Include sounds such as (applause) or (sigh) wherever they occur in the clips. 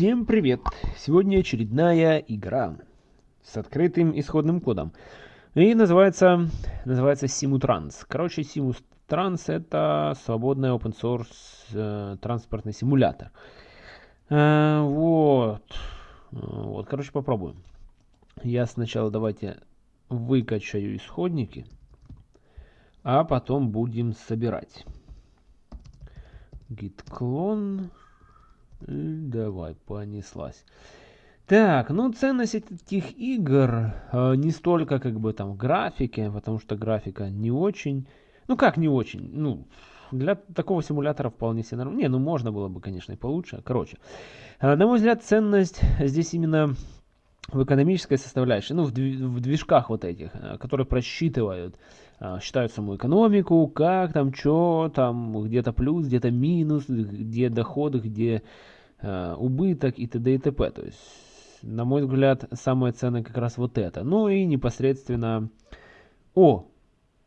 Всем привет! Сегодня очередная игра с открытым исходным кодом. И называется, называется Simutrans. Короче, Simutrans это свободный open source э, транспортный симулятор. Э, вот. Вот, короче, попробуем. Я сначала давайте выкачаю исходники, а потом будем собирать. Git clone. Давай, понеслась. Так, ну ценность этих игр э, не столько как бы там графики, потому что графика не очень, ну как не очень, ну для такого симулятора вполне себе нормально. Не, ну можно было бы, конечно, и получше. Короче, э, на мой взгляд, ценность здесь именно в экономической составляющей, ну в, в движках вот этих, э, которые просчитывают, э, считают саму экономику, как там, что там, где-то плюс, где-то минус, где доходы, где убыток и т.д. и т.п. То есть, на мой взгляд, самое ценное как раз вот это. Ну и непосредственно... О,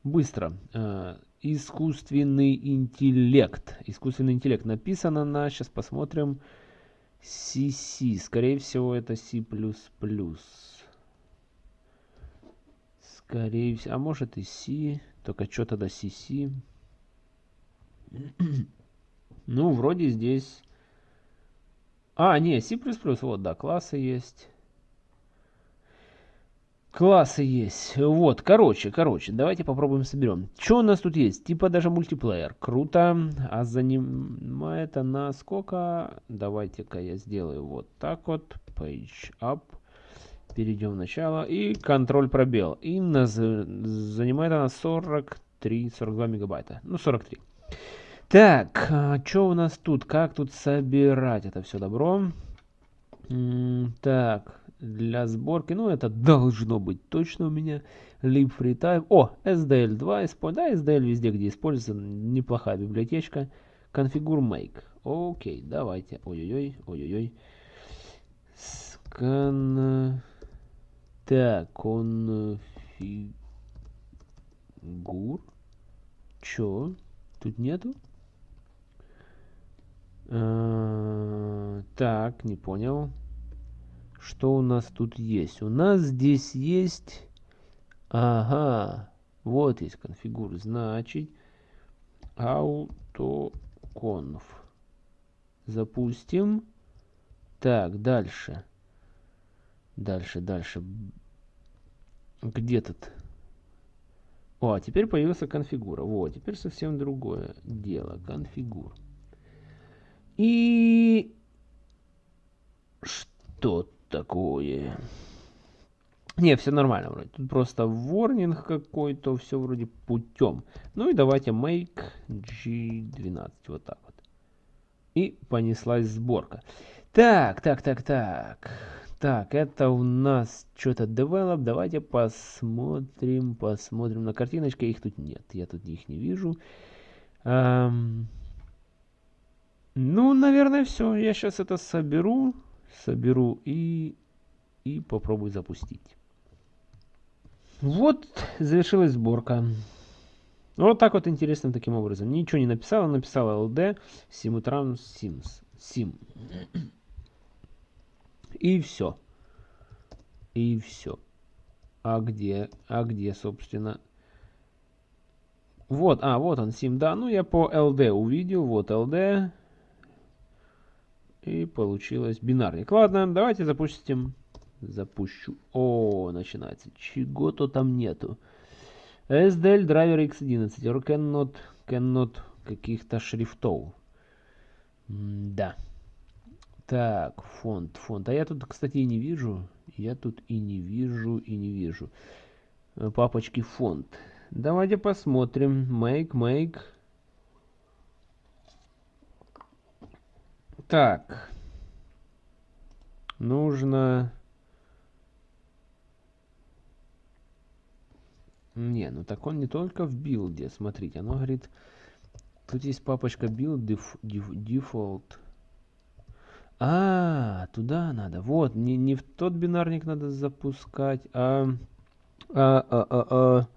быстро. Э, искусственный интеллект. Искусственный интеллект написано на, сейчас посмотрим, CC. Скорее всего, это C++. Скорее всего, а может и C, только что тогда CC? (clears throat) ну, вроде здесь а, не, C++, вот, да, классы есть. Классы есть. Вот, короче, короче, давайте попробуем соберем. Что у нас тут есть? Типа даже мультиплеер. Круто. А занимает она сколько? Давайте-ка я сделаю вот так вот. Page up. Перейдем в начало. И контроль пробел. И нас, занимает она 43-42 мегабайта. Ну, 43. Так, а что у нас тут? Как тут собирать это все добро? так, для сборки, ну это должно быть точно у меня. Lib FreeType. О, SDL2. Да, SDL везде, где используется. Неплохая библиотечка. Configure Make. Окей, давайте. Ой-ой-ой, ой-ой-ой. Скан... Так, конфигур. Чё? Тут нету? Э, так, не понял. Что у нас тут есть? У нас здесь есть... Ага, вот есть конфигур. Значит, autoconf. Запустим. Так, дальше. Дальше, дальше. Где тут? О, а теперь появился конфигура. Вот, теперь совсем другое дело. Конфигур. И что такое? Не, все нормально вроде. Тут просто ворнинг какой-то, все вроде путем. Ну и давайте make g12, вот так вот. И понеслась сборка. Так, так, так, так. Так, это у нас что-то develop. Давайте посмотрим, посмотрим на картиночке. Их тут нет, я тут их не вижу. Um, ну, наверное, все. Я сейчас это соберу, соберу и, и попробую запустить. Вот завершилась сборка. Вот так вот интересным таким образом. Ничего не написала, написала LD, Simutran Sims. Sim. И все. И все. А где, а где, собственно... Вот, а, вот он, Sim, да. Ну, я по LD увидел. Вот LD. И получилось бинарник. Ладно, давайте запустим. Запущу. О, начинается. Чего-то там нету. SDL драйвер X11. Or cannot, cannot каких-то шрифтов. М да. Так, фонд, фонд. А я тут, кстати, и не вижу. Я тут и не вижу, и не вижу. Э, папочки фонд. Давайте посмотрим. Make, make. Так. Нужно... Не, ну так он не только в билде. Смотрите, оно говорит... Тут есть папочка build def, def, default. А, туда надо. Вот, не, не в тот бинарник надо запускать, а... А, а, а, а.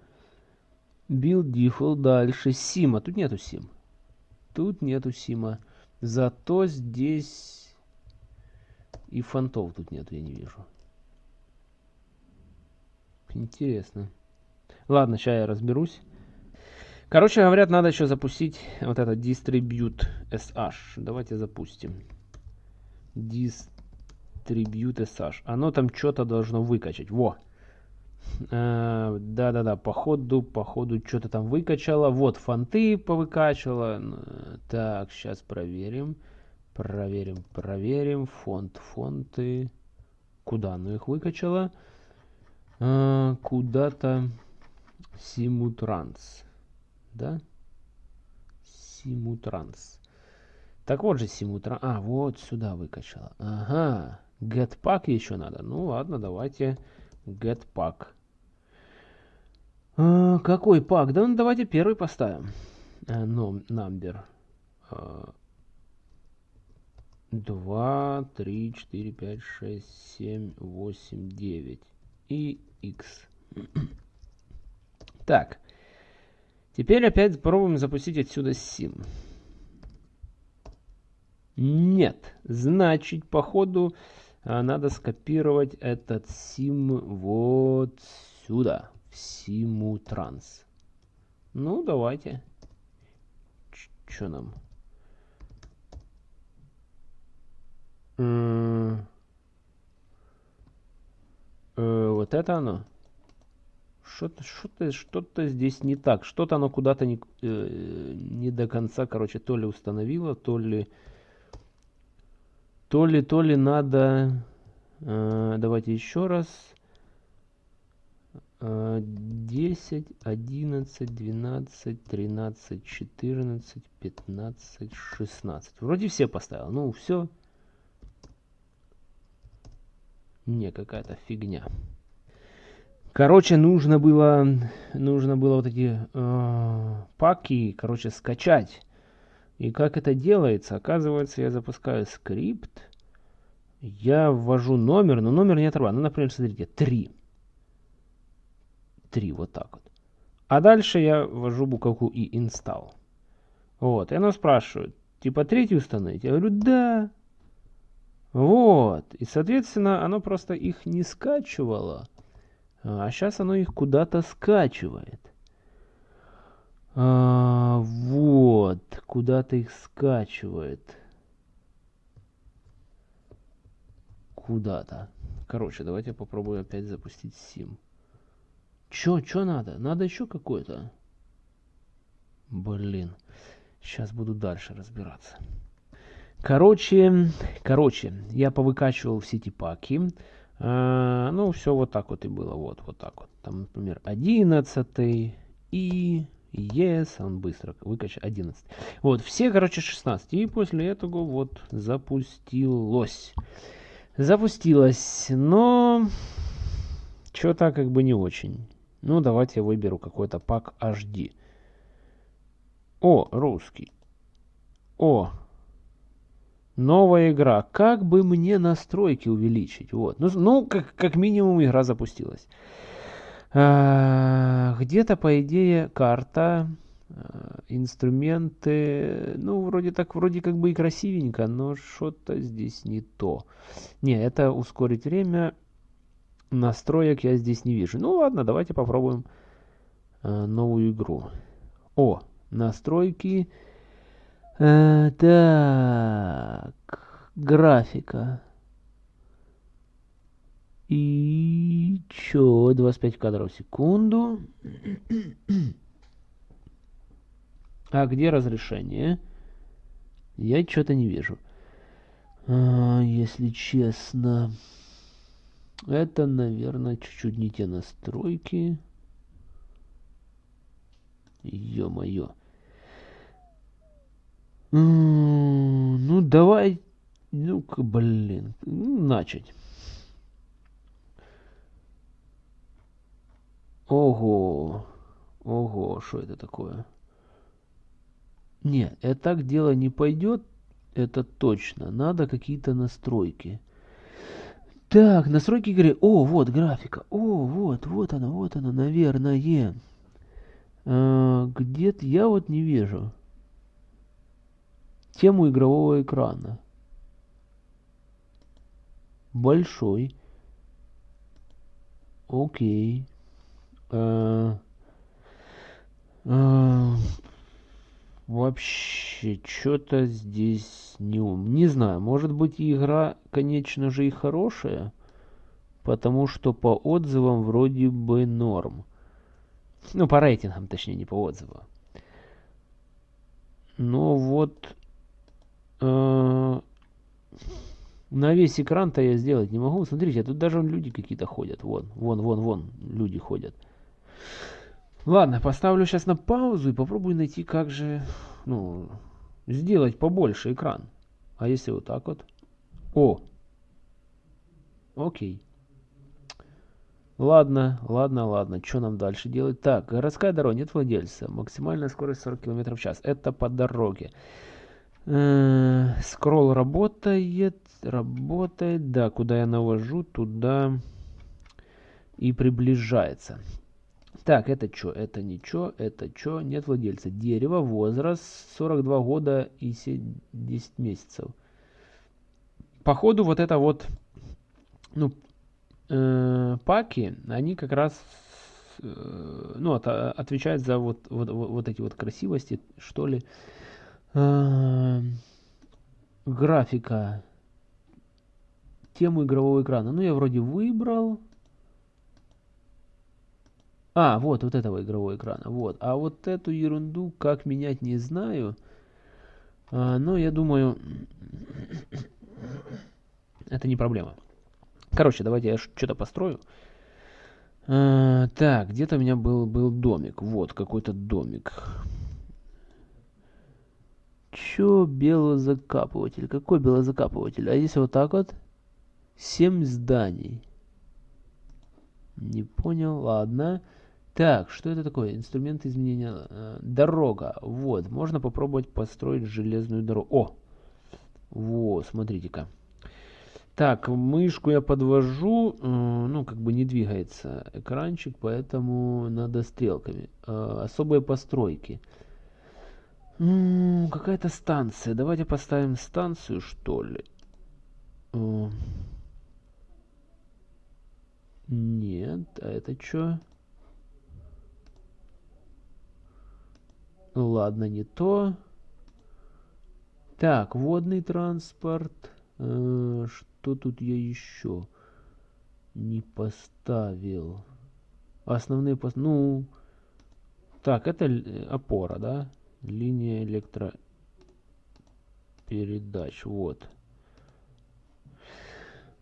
Build default дальше. Сима. Тут нету сим. Тут нету сима. Зато здесь И фонтов тут нет, я не вижу. Интересно. Ладно, сейчас я разберусь. Короче, говорят, надо еще запустить вот этот Distribute SH. Давайте запустим. Distribute SH. Оно там что-то должно выкачать. Во! Э, да-да-да, по ходу, по ходу что-то там выкачало. Вот, фонты повыкачивало. Так, сейчас проверим. Проверим, проверим. Фонд, фонты. Куда оно их выкачало? Э, Куда-то Симутранс да? Симутранс. Так вот же Симутранс. А, вот сюда выкачала. Ага. Getpack еще надо. Ну ладно, давайте Getpack. А, какой пак? Да ну давайте первый поставим. No, number. А, 2, 3, 4, 5, 6, 7, 8, 9 и x. (clears throat) так. Теперь опять попробуем запустить отсюда sim. Нет. Значит, походу а, надо скопировать этот sim вот сюда. В Simutranс. Ну, давайте. Что нам? Э, вот это оно? Что-то что что здесь не так. Что-то оно куда-то не, э, не до конца, короче, то ли установило, то ли... То ли, то ли надо... Э, давайте еще раз. Э, 10, 11, 12, 13, 14, 15, 16. Вроде все поставил. Ну, все. Не, какая-то фигня. Короче, нужно было, нужно было вот эти э, паки, короче, скачать. И как это делается? Оказывается, я запускаю скрипт, я ввожу номер, но номер не отрабатывает. Ну, например, смотрите, 3. 3, вот так вот. А дальше я ввожу буковку и install. Вот, и оно спрашивает, типа третий установить? Я говорю, да. Вот, и, соответственно, оно просто их не скачивало. А сейчас оно их куда-то скачивает. А, вот, куда-то их скачивает. Куда-то. Короче, давайте попробую опять запустить сим. Чё, чё надо? Надо еще какое-то? Блин. Сейчас буду дальше разбираться. Короче, короче, я повыкачивал все эти паки. А, ну, все вот так вот и было. Вот, вот так вот. Там, например, 11 и yes, он быстро выкачал 11. Вот, все, короче, 16. И после этого вот запустилось. Запустилось, но что-то как бы не очень. Ну, давайте я выберу какой-то пак HD. О, русский. О, Новая игра. Как бы мне настройки увеличить? Вот. Ну, ну как, как минимум игра запустилась. А, Где-то, по идее, карта, а, инструменты. Ну, вроде так, вроде как бы и красивенько, но что-то здесь не то. Не, это ускорить время. Настроек я здесь не вижу. Ну ладно, давайте попробуем а, новую игру. О, настройки. Э, так, графика. И чё, 25 кадров в секунду. А где разрешение? Я что-то не вижу. А, если честно, это, наверное, чуть-чуть не те настройки. Ё-моё. Ну, давай, ну-ка, блин, начать. Ого, ого, что это такое? Не, это так дело не пойдет, это точно. Надо какие-то настройки. Так, настройки игры. О, вот графика. О, вот, вот она, вот она, наверное. А, Где-то я вот не вижу тему игрового экрана. большой. Окей. А, а, вообще, что-то здесь не ум. Не знаю, может быть игра, конечно же, и хорошая. Потому что по отзывам вроде бы норм. Ну, по рейтингам, точнее, не по отзывам. Но вот э, на весь экран-то я сделать не могу. Смотрите, тут даже люди какие-то ходят. Вон, вон, вон, вон, люди ходят. Ладно, поставлю сейчас на паузу и попробую найти, как же, ну, сделать побольше экран. А если вот так вот? О! Окей. Ладно, ладно, ладно. Что нам дальше делать? Так, городская дорога, нет владельца. Максимальная скорость 40 км в час. Это по дороге. Э скролл работает. Работает. Да, куда я навожу, туда и приближается. Так, это что? Это ничего, это что? Нет владельца. Дерево, возраст 42 года и 10 месяцев. Походу вот это вот, ну, э, паки, они как раз, э, ну, от, отвечают за вот, вот, вот, эти вот красивости, что ли. Э, графика. Тему игрового экрана. Ну, я вроде выбрал. А, вот, вот этого игрового экрана. Вот. А вот эту ерунду как менять не знаю. А, но я думаю, (coughs) это не проблема. Короче, давайте я что-то построю. А, так, где-то у меня был, был домик. Вот, какой-то домик. Чё белозакапыватель? Какой белозакапыватель? А если вот так вот? Семь зданий. Не понял, ладно. Ладно. Так, что это такое? Инструмент изменения. Э, дорога. Вот, можно попробовать построить железную дорогу. О! Вот, смотрите-ка. Так, мышку я подвожу, э, ну, как бы не двигается экранчик, поэтому надо стрелками. Э, особые постройки. Какая-то станция. Давайте поставим станцию, что ли. Нет, а это что? Ладно, не то. Так, водный транспорт. Э, что тут я еще не поставил? Основные пос... Ну, так, это опора, да? Линия электропередач. Вот.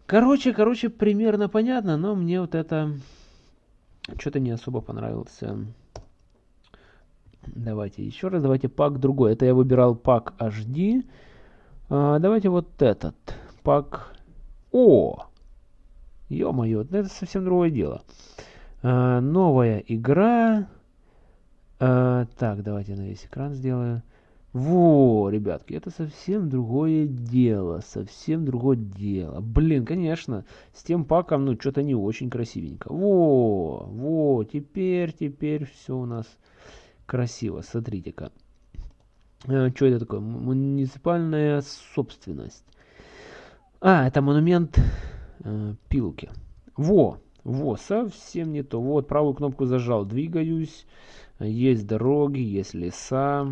Короче, короче, примерно понятно, но мне вот это что-то не особо понравился Давайте еще раз, давайте пак другой. Это я выбирал пак HD. А, давайте вот этот. Пак... О! Ё-моё, это совсем другое дело. А, новая игра. А, так, давайте на весь экран сделаю. Во, ребятки, это совсем другое дело, совсем другое дело. Блин, конечно, с тем паком, ну, что-то не очень красивенько. Во, во, теперь, теперь все у нас красиво, смотрите-ка. Э, что это такое? Муниципальная собственность. А, это монумент э, Пилки. Во, во, совсем не то. Вот, правую кнопку зажал, двигаюсь. Есть дороги, есть леса.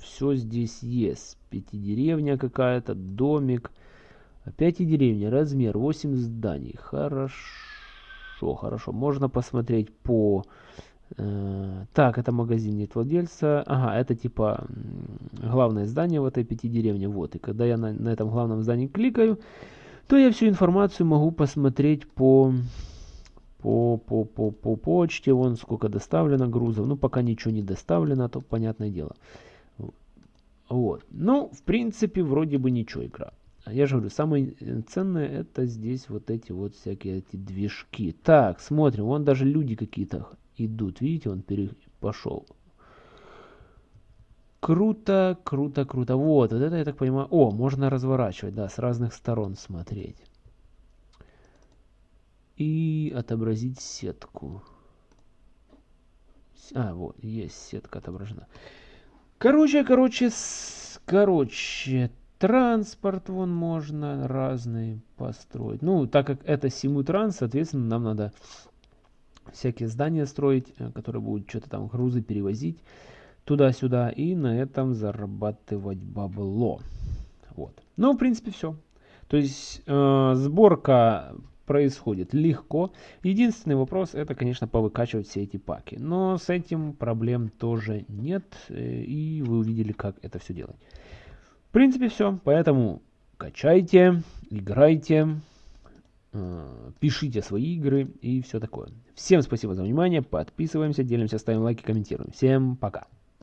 Все здесь есть. Пятидеревня какая-то, домик. Опять и деревня, размер 8 зданий. Хорошо, хорошо. Можно посмотреть по так, это магазин нет владельца. Ага, это типа главное здание в этой пяти деревне. Вот, и когда я на, на этом главном здании кликаю, то я всю информацию могу посмотреть по, по, по, по, по почте. Вон сколько доставлено грузов. Ну, пока ничего не доставлено, то понятное дело. Вот. Ну, в принципе, вроде бы ничего игра. Я же говорю, самое ценное это здесь вот эти вот всякие эти движки. Так, смотрим, вон даже люди какие-то идут. Видите, он пере... пошел. Круто, круто, круто. Вот, вот это я так понимаю. О, можно разворачивать, да, с разных сторон смотреть. И отобразить сетку. А, вот, есть сетка отображена. Короче, короче, с... короче, транспорт вон можно разный построить. Ну, так как это Симутранс, соответственно, нам надо всякие здания строить, э, которые будут что-то там грузы перевозить туда-сюда и на этом зарабатывать бабло. Вот. Ну, в принципе, все. То есть э, сборка происходит легко. Единственный вопрос это, конечно, повыкачивать все эти паки. Но с этим проблем тоже нет. Э, и вы увидели, как это все делать. В принципе, все. Поэтому качайте, играйте, пишите свои игры и все такое. Всем спасибо за внимание. Подписываемся, делимся, ставим лайки, комментируем. Всем пока.